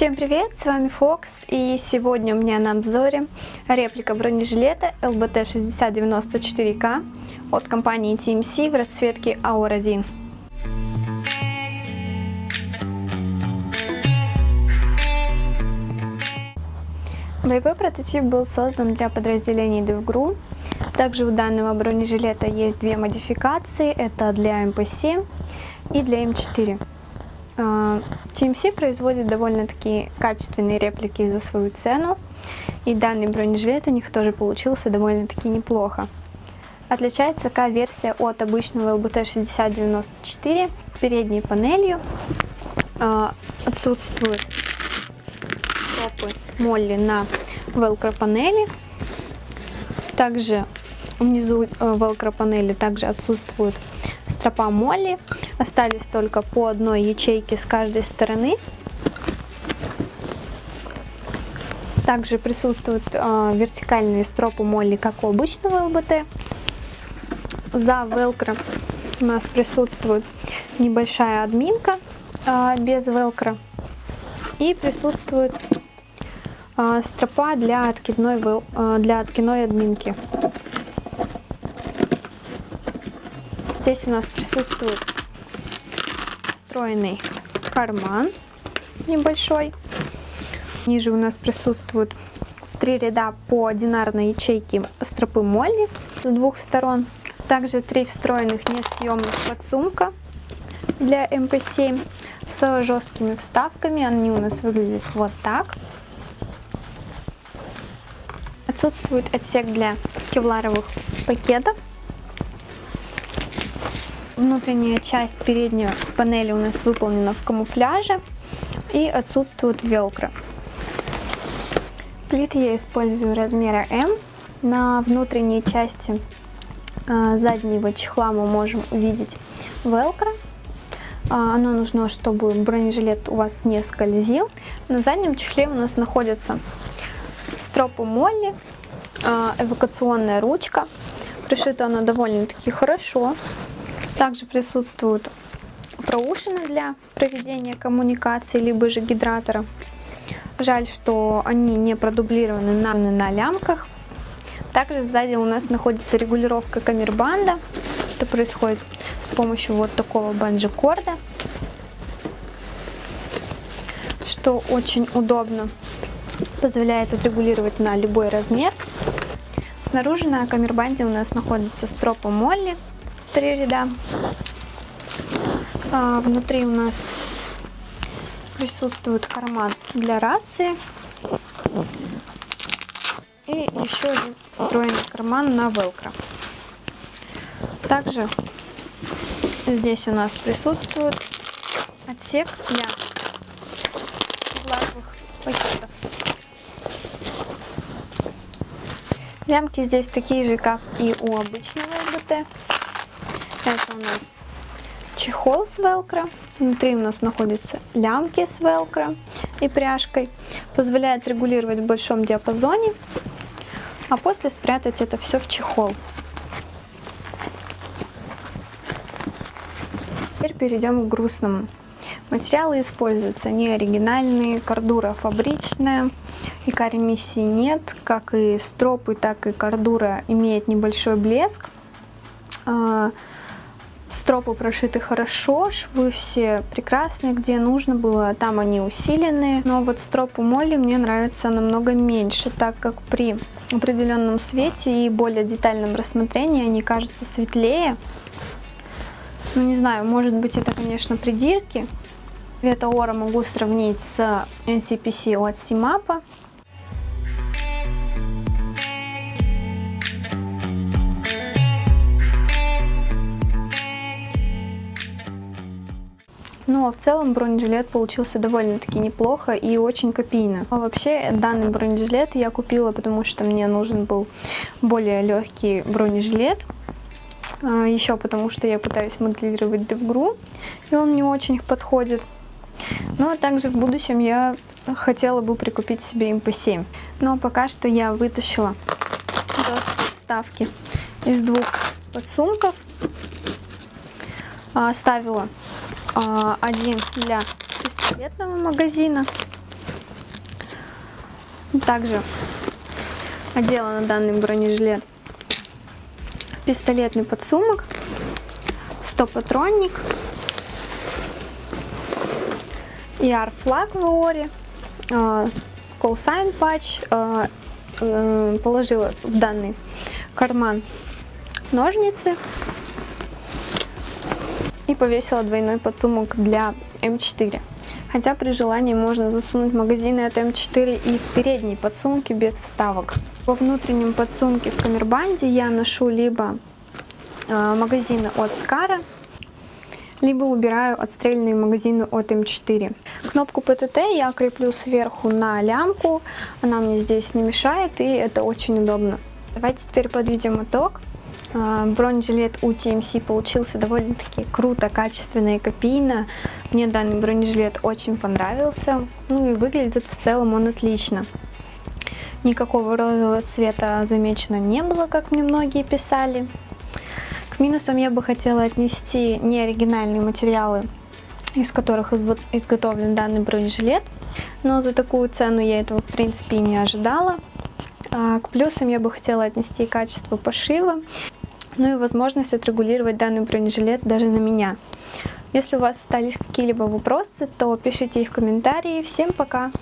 Всем привет, с вами Фокс, и сегодня у меня на обзоре реплика бронежилета LBT6094K от компании TMC в расцветке Aura 1. Боевой прототип был создан для подразделений DevGru. Также у данного бронежилета есть две модификации, это для МП-7 и для М4. TMC производит довольно-таки качественные реплики за свою цену, и данный бронежилет у них тоже получился довольно-таки неплохо. Отличается К-версия от обычного LBT 6094 передней панелью. А, отсутствуют стопы молли на велкро панели. Также внизу э, велкро панели также отсутствуют стропа молли. Остались только по одной ячейке с каждой стороны. Также присутствуют э, вертикальные стропы молли, как у обычного ЛБТ. За велкро у нас присутствует небольшая админка э, без велкро. И присутствует э, стропа для откидной, э, для откидной админки. Здесь у нас присутствует встроенный карман небольшой. Ниже у нас присутствуют три ряда по одинарной ячейке стропы молли с двух сторон. Также три встроенных несъемных подсумка для МП7 с жесткими вставками. Они у нас выглядят вот так. Отсутствует отсек для кевларовых пакетов Внутренняя часть передней панели у нас выполнена в камуфляже и отсутствует велкро. Плиты я использую размера М. На внутренней части э, заднего чехла мы можем увидеть велкро. А, оно нужно, чтобы бронежилет у вас не скользил. На заднем чехле у нас находятся стропы молли, э, эвакуационная ручка. Пришита она довольно-таки хорошо. Также присутствуют проушины для проведения коммуникации, либо же гидратора. Жаль, что они не продублированы на, на лямках. Также сзади у нас находится регулировка камербанда. Это происходит с помощью вот такого банджи-корда, что очень удобно. Позволяет отрегулировать на любой размер. Снаружи на камербанде у нас находится стропа Молли три ряда. А, внутри у нас присутствует карман для рации. И еще один встроенный карман на велкро. Также здесь у нас присутствует отсек для глазовых пакетов. Лямки здесь такие же, как и у обычного ЛБТ. Это у нас чехол с велкро. Внутри у нас находятся лямки с велкро и пряжкой. Позволяет регулировать в большом диапазоне. А после спрятать это все в чехол. Теперь перейдем к грустному. Материалы используются не оригинальные, кордура фабричная, и каремиссии нет. Как и стропы, так и кордура имеет небольшой блеск. Стропы прошиты хорошо, швы все прекрасные, где нужно было, там они усиленные. Но вот стропы Молли мне нравится намного меньше, так как при определенном свете и более детальном рассмотрении они кажутся светлее. Ну не знаю, может быть это, конечно, придирки. Цвет Аора могу сравнить с NCPC от Simapa. Но ну, а в целом бронежилет получился довольно-таки неплохо и очень копийно. А вообще данный бронежилет я купила, потому что мне нужен был более легкий бронежилет. А, Еще потому что я пытаюсь моделировать DevGru, и он не очень подходит. Но также в будущем я хотела бы прикупить себе MP7. Но пока что я вытащила вставки из двух подсумков. Оставила а, один для пистолетного магазина. Также одела на данный бронежилет пистолетный подсумок, стопатронник, ER флаг в ООРе, call sign патч, положила в данный карман ножницы. и повесила двойной подсумок для М4. Хотя при желании можно засунуть магазины от М4 и в передние подсумки без вставок. Во внутреннем подсумке в камербанде я ношу либо э, магазины от Скара, либо убираю отстрельные магазины от М4. Кнопку ПТТ я креплю сверху на лямку, она мне здесь не мешает и это очень удобно. Давайте теперь подведем итог. А, бронежилет у TMC получился довольно-таки круто, качественно и копийно. Мне данный бронежилет очень понравился. Ну и выглядит в целом он отлично. Никакого розового цвета замечено не было, как мне многие писали. К минусам я бы хотела отнести неоригинальные материалы, из которых изготовлен данный бронежилет. Но за такую цену я этого в принципе и не ожидала. А, к плюсам я бы хотела отнести качество пошива ну и возможность отрегулировать данный бронежилет даже на меня. Если у вас остались какие-либо вопросы, то пишите их в комментарии. Всем пока!